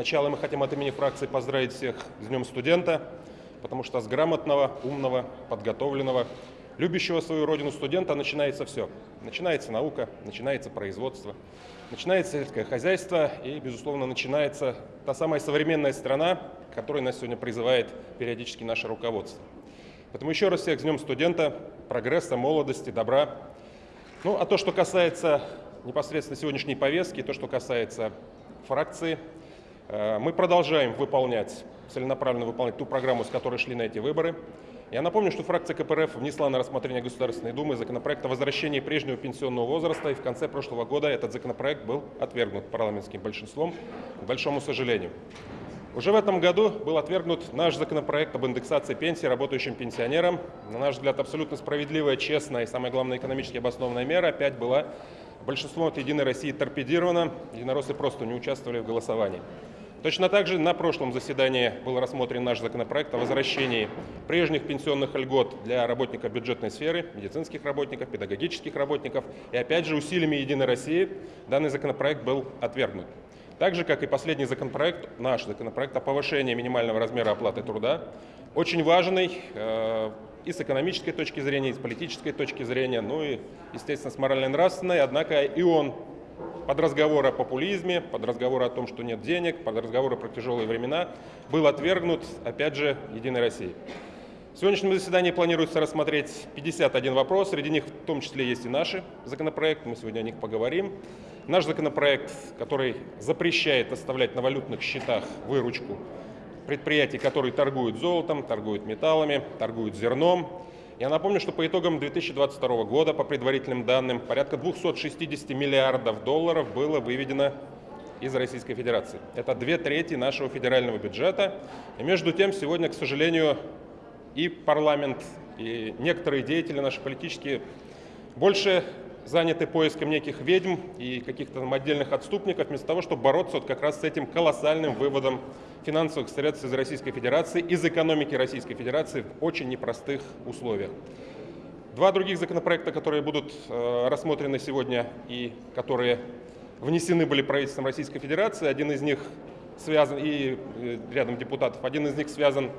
Сначала мы хотим от имени фракции поздравить всех с Днем студента, потому что с грамотного, умного, подготовленного, любящего свою родину студента начинается все. Начинается наука, начинается производство, начинается сельское хозяйство и, безусловно, начинается та самая современная страна, которой нас сегодня призывает периодически наше руководство. Поэтому еще раз всех с Днем студента, прогресса, молодости, добра. Ну, а то, что касается непосредственно сегодняшней повестки, то, что касается фракции, мы продолжаем выполнять, целенаправленно выполнять ту программу, с которой шли на эти выборы. Я напомню, что фракция КПРФ внесла на рассмотрение Государственной Думы законопроект о возвращении прежнего пенсионного возраста, и в конце прошлого года этот законопроект был отвергнут парламентским большинством, к большому сожалению. Уже в этом году был отвергнут наш законопроект об индексации пенсии работающим пенсионерам. На наш взгляд, абсолютно справедливая, честная и, самое главное, экономически обоснованная мера опять была большинством от «Единой России» торпедирована. Единороссы просто не участвовали в голосовании. Точно так же на прошлом заседании был рассмотрен наш законопроект о возвращении прежних пенсионных льгот для работников бюджетной сферы, медицинских работников, педагогических работников. И опять же усилиями «Единой России» данный законопроект был отвергнут. Так же, как и последний законопроект, наш законопроект о повышении минимального размера оплаты труда, очень важный э, и с экономической точки зрения, и с политической точки зрения, ну и, естественно, с морально-нравственной, однако и он под разговор о популизме, под разговор о том, что нет денег, под разговоры про тяжелые времена, был отвергнут, опять же, Единой Россией. В сегодняшнем заседании планируется рассмотреть 51 вопрос, среди них в том числе есть и наши законопроекты, мы сегодня о них поговорим. Наш законопроект, который запрещает оставлять на валютных счетах выручку предприятий, которые торгуют золотом, торгуют металлами, торгуют зерном, я напомню, что по итогам 2022 года, по предварительным данным, порядка 260 миллиардов долларов было выведено из Российской Федерации. Это две трети нашего федерального бюджета. И между тем, сегодня, к сожалению, и парламент, и некоторые деятели наши политические больше заняты поиском неких ведьм и каких-то отдельных отступников, вместо того, чтобы бороться вот как раз с этим колоссальным выводом финансовых средств из Российской Федерации, из экономики Российской Федерации в очень непростых условиях. Два других законопроекта, которые будут э, рассмотрены сегодня и которые внесены были правительством Российской Федерации, один из них связан, и э, рядом депутатов, один из них связан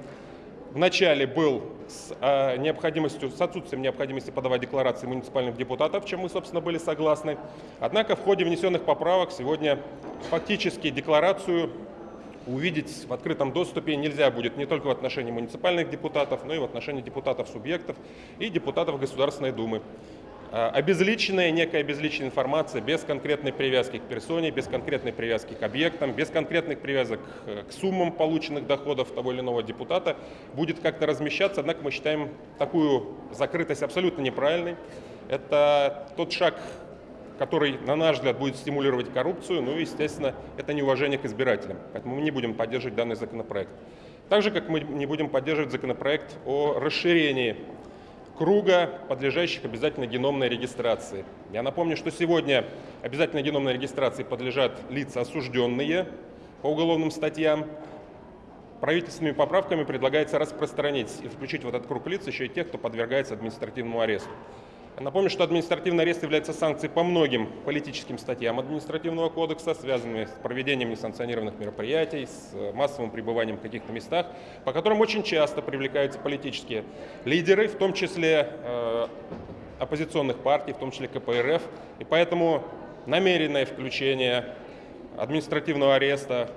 вначале был с э, необходимостью, с отсутствием необходимости подавать декларации муниципальных депутатов, чем мы, собственно, были согласны. Однако в ходе внесенных поправок сегодня фактически декларацию увидеть в открытом доступе нельзя будет не только в отношении муниципальных депутатов, но и в отношении депутатов-субъектов и депутатов Государственной Думы. А, обезличенная, некая обезличенная информация без конкретной привязки к персоне, без конкретной привязки к объектам, без конкретных привязок э, к суммам полученных доходов того или иного депутата будет как-то размещаться. Однако мы считаем такую закрытость абсолютно неправильной. Это тот шаг, который, на наш взгляд, будет стимулировать коррупцию, ну и, естественно, это неуважение к избирателям. Поэтому мы не будем поддерживать данный законопроект. Так же, как мы не будем поддерживать законопроект о расширении круга, подлежащих обязательно геномной регистрации. Я напомню, что сегодня обязательно геномной регистрации подлежат лица, осужденные по уголовным статьям. Правительственными поправками предлагается распространить и включить в этот круг лиц еще и тех, кто подвергается административному аресту. Напомню, что административный арест является санкцией по многим политическим статьям административного кодекса, связанными с проведением несанкционированных мероприятий, с э, массовым пребыванием в каких-то местах, по которым очень часто привлекаются политические лидеры, в том числе э, оппозиционных партий, в том числе КПРФ. И поэтому намеренное включение административного ареста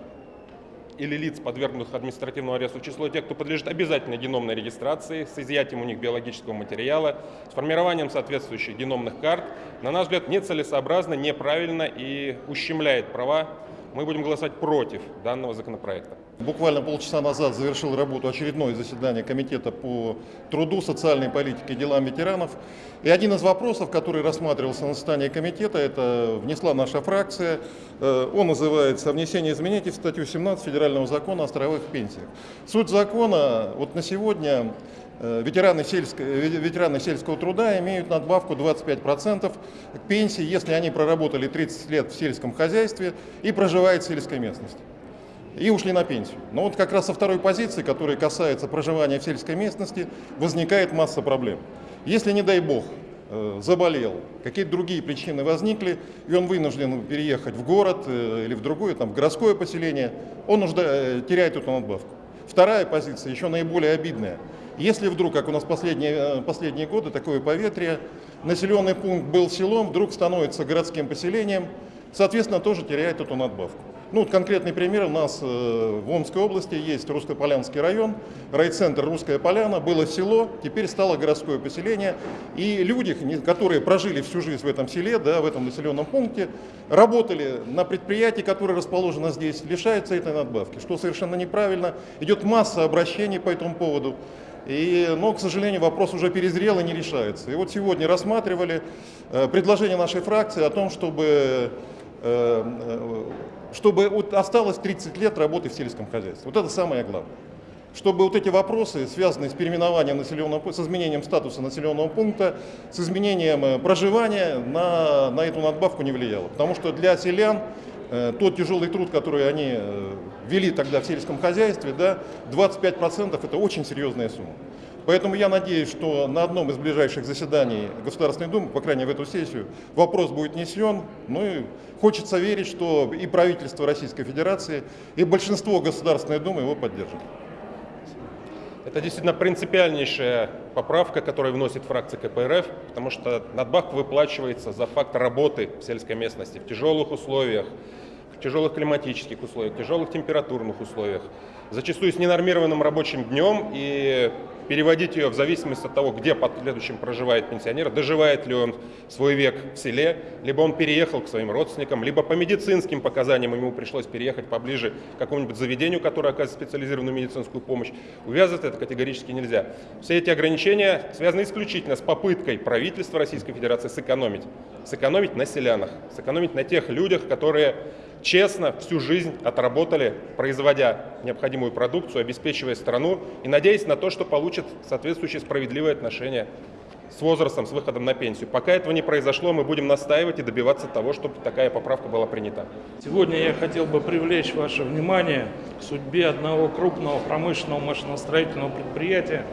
или лиц, подвергнутых административному аресту, число тех, кто подлежит обязательной геномной регистрации с изъятием у них биологического материала, с формированием соответствующих геномных карт, на наш взгляд, нецелесообразно, неправильно и ущемляет права мы будем голосовать против данного законопроекта. Буквально полчаса назад завершил работу очередное заседание Комитета по труду, социальной политике и делам ветеранов. И один из вопросов, который рассматривался на заседании комитета, это внесла наша фракция. Э, он называется «Внесение изменений в статью 17 Федерального закона о страховых пенсиях». Суть закона вот на сегодня Э, ветераны, сельского, ветераны сельского труда имеют надбавку 25% к пенсии, если они проработали 30 лет в сельском хозяйстве и проживают в сельской местности. И ушли на пенсию. Но вот как раз со второй позиции, которая касается проживания в сельской местности, возникает масса проблем. Если, не дай бог, э, заболел, какие-то другие причины возникли, и он вынужден переехать в город э, или в другое, там, в городское поселение, он нужда, э, теряет эту надбавку. Вторая позиция, еще наиболее обидная. Если вдруг, как у нас последние, последние годы, такое поветрие, населенный пункт был селом, вдруг становится городским поселением, соответственно, тоже теряет эту надбавку. Ну, вот конкретный пример. У нас э, в Омской области есть Русско-Полянский район, райцентр Русская Поляна, было село, теперь стало городское поселение. И люди, которые прожили всю жизнь в этом селе, да, в этом населенном пункте, работали на предприятии, которое расположено здесь, лишаются этой надбавки, что совершенно неправильно. Идет масса обращений по этому поводу. И, но, к сожалению, вопрос уже перезрел и не решается. И вот сегодня рассматривали э, предложение нашей фракции о том, чтобы э, чтобы вот осталось 30 лет работы в сельском хозяйстве. Вот это самое главное. Чтобы вот эти вопросы, связанные с переименованием населенного пункта, с изменением статуса населенного пункта, с изменением э, проживания на, на эту надбавку не влияло. Потому что для селян э, тот тяжелый труд, который они э, вели тогда в сельском хозяйстве, да, 25% это очень серьезная сумма. Поэтому я надеюсь, что на одном из ближайших заседаний Государственной Думы, по крайней мере в эту сессию, вопрос будет несен. Ну и хочется верить, что и правительство Российской Федерации, и большинство Государственной Думы его поддержат. Это действительно принципиальнейшая поправка, которую вносит фракция КПРФ, потому что надбавка выплачивается за факт работы в сельской местности в тяжелых условиях, в тяжелых климатических условиях, в тяжелых температурных условиях, зачастую с ненормированным рабочим днем и переводить ее в зависимости от того, где под следующим проживает пенсионер, доживает ли он свой век в селе, либо он переехал к своим родственникам, либо по медицинским показаниям ему пришлось переехать поближе к какому-нибудь заведению, которое оказывает специализированную медицинскую помощь. Увязывать это категорически нельзя. Все эти ограничения связаны исключительно с попыткой правительства Российской Федерации сэкономить. Сэкономить на селянах, сэкономить на тех людях, которые честно всю жизнь отработали, производя необходимую продукцию, обеспечивая страну и надеясь на то, что получат соответствующее справедливое отношение с возрастом, с выходом на пенсию. Пока этого не произошло, мы будем настаивать и добиваться того, чтобы такая поправка была принята. Сегодня я хотел бы привлечь ваше внимание к судьбе одного крупного промышленного машиностроительного предприятия,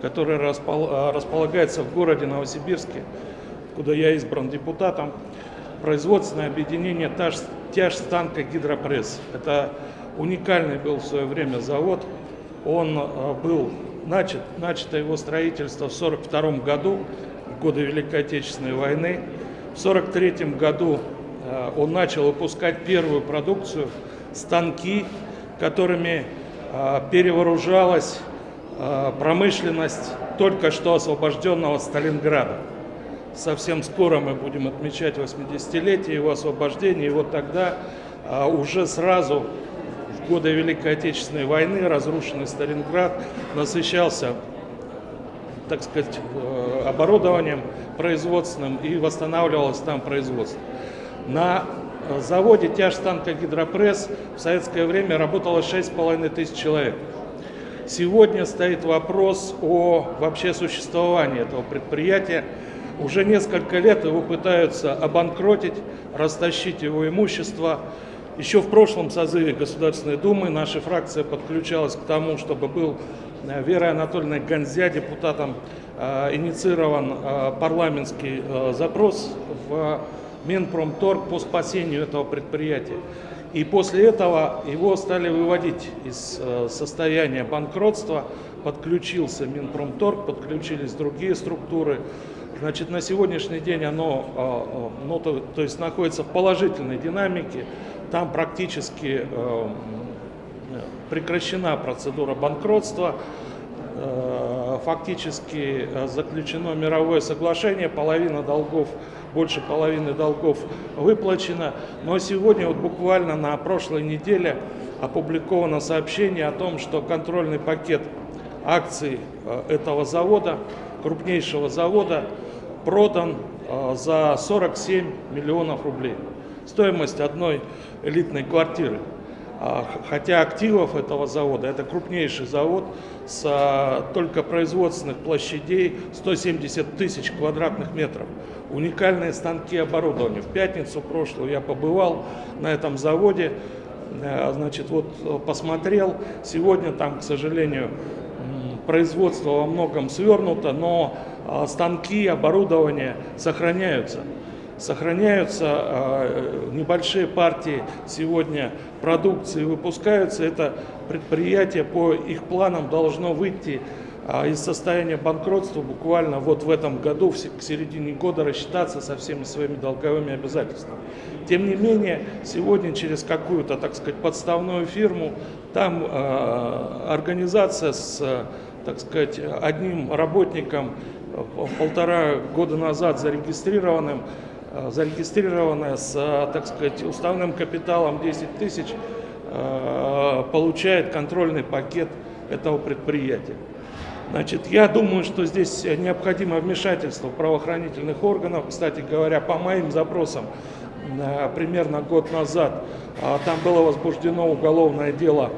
которое располагается в городе Новосибирске, куда я избран депутатом производственное объединение Тяжстанка Гидропресс. Это уникальный был в свое время завод. Он э, был начат, начато его строительство в 1942 году, в годы Великой Отечественной войны. В 1943 году э, он начал выпускать первую продукцию, станки, которыми э, перевооружалась промышленность только что освобожденного Сталинграда совсем скоро мы будем отмечать 80-летие его освобождения, и вот тогда уже сразу в годы Великой Отечественной войны разрушенный Сталинград насыщался так сказать, э, оборудованием производственным и восстанавливалось там производство. На заводе тяжстанка «Гидропресс» в советское время работало 6,5 тысяч человек. Сегодня стоит вопрос о вообще существовании этого предприятия. Уже несколько лет его пытаются обанкротить, растащить его имущество. Еще в прошлом созыве Государственной Думы наша фракция подключалась к тому, чтобы был э, Верой Анатольевной Гонзя, депутатом, э, инициирован э, парламентский запрос в Минпромторг по спасению этого предприятия. И после этого его стали выводить из состояния банкротства, подключился Минпромторг, подключились другие структуры. Значит, на сегодняшний день оно а, а, ну, то, то есть находится в положительной динамике. Там практически э, прекращена процедура банкротства. Фактически заключено мировое соглашение, половина долгов, больше половины долгов выплачено. Но сегодня, вот буквально на прошлой неделе, опубликовано сообщение о том, что контрольный пакет акций этого завода, крупнейшего завода, продан а, за 47 миллионов рублей. Стоимость одной элитной квартиры. А, хотя активов этого завода, это крупнейший завод с а, только производственных площадей 170 тысяч квадратных метров. Уникальные станки оборудования. В пятницу прошлую я побывал на этом заводе, значит, вот посмотрел. Сегодня там, к сожалению, производство во многом свернуто, но а, станки, оборудование сохраняются. Сохраняются небольшие партии сегодня продукции выпускаются. Это предприятие по их планам должно выйти из состояния банкротства буквально вот в этом году, к середине года рассчитаться со всеми своими долговыми обязательствами. Тем не менее, сегодня через какую-то, так сказать, подставную фирму, там э, организация с, так сказать, одним работником полтора года назад зарегистрированным, зарегистрированная с, так сказать, уставным капиталом 10 тысяч, получает контрольный пакет этого предприятия. Значит, я думаю, что здесь необходимо вмешательство правоохранительных органов. Кстати говоря, по моим запросам, э, примерно год назад, а, там было возбуждено уголовное дело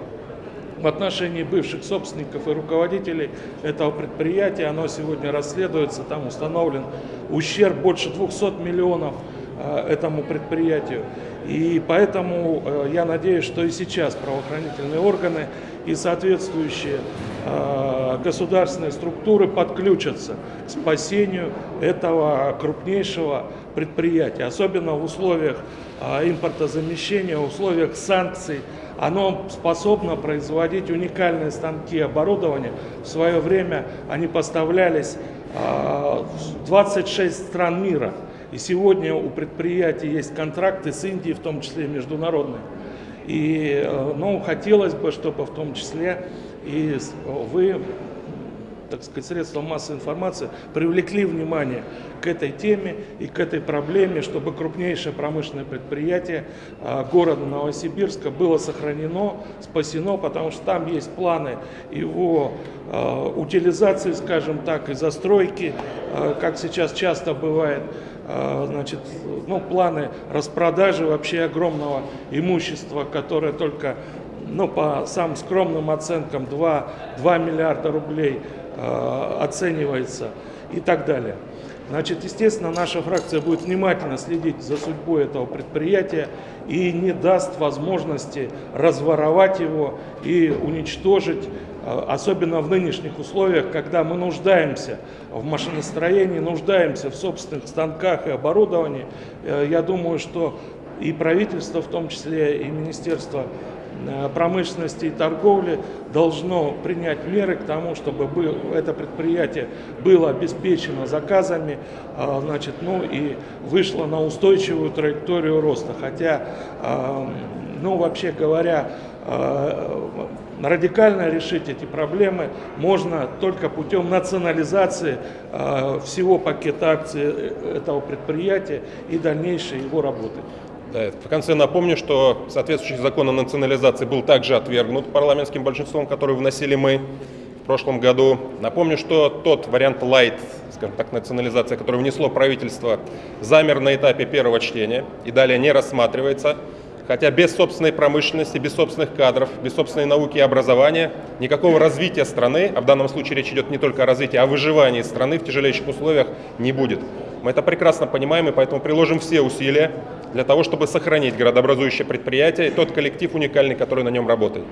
в отношении бывших собственников и руководителей этого предприятия. Оно сегодня расследуется, там установлен ущерб больше 200 миллионов э, этому предприятию. И поэтому э, я надеюсь, что и сейчас правоохранительные органы и соответствующие э, государственные структуры подключатся к спасению этого крупнейшего предприятия, особенно в условиях э, импортозамещения, в условиях санкций. Оно способно производить уникальные станки оборудования. В свое время они поставлялись в 26 стран мира. И сегодня у предприятий есть контракты с Индией, в том числе международные. И э, ну, хотелось бы, чтобы в том числе и вы, так сказать, средства массовой информации привлекли внимание к этой теме и к этой проблеме, чтобы крупнейшее промышленное предприятие э, города Новосибирска было сохранено, спасено, потому что там есть планы его э, утилизации, скажем так, и застройки, как сейчас часто бывает. А, значит, ну, планы распродажи вообще огромного имущества, которое только, ну, по самым скромным оценкам 2, 2 миллиарда рублей э, оценивается и так далее. Значит, естественно, наша фракция будет внимательно следить за судьбой этого предприятия и не даст возможности разворовать его и уничтожить особенно в нынешних условиях, когда мы нуждаемся в машиностроении, нуждаемся в собственных станках и оборудовании, э, я думаю, что и правительство, в том числе и Министерство э, промышленности и торговли должно принять меры к тому, чтобы это предприятие было обеспечено заказами, значит, ну и вышло на устойчивую траекторию роста. Хотя, ну вообще говоря, радикально решить эти проблемы можно только путем национализации э, всего пакета акций э, этого предприятия и дальнейшей его работы. Да, в конце напомню, что соответствующий закон о национализации был также отвергнут парламентским большинством, который вносили мы в прошлом году. Напомню, что тот вариант light, скажем так, национализация, который внесло правительство, замер на этапе первого чтения и далее не рассматривается. Хотя без собственной промышленности, без собственных кадров, без собственной науки и образования никакого развития страны, а в данном случае речь идет не только о развитии, а о выживании страны в тяжелейших условиях не будет. Мы это прекрасно понимаем и поэтому приложим все усилия для того, чтобы сохранить городообразующее предприятие и тот коллектив уникальный, который на нем работает.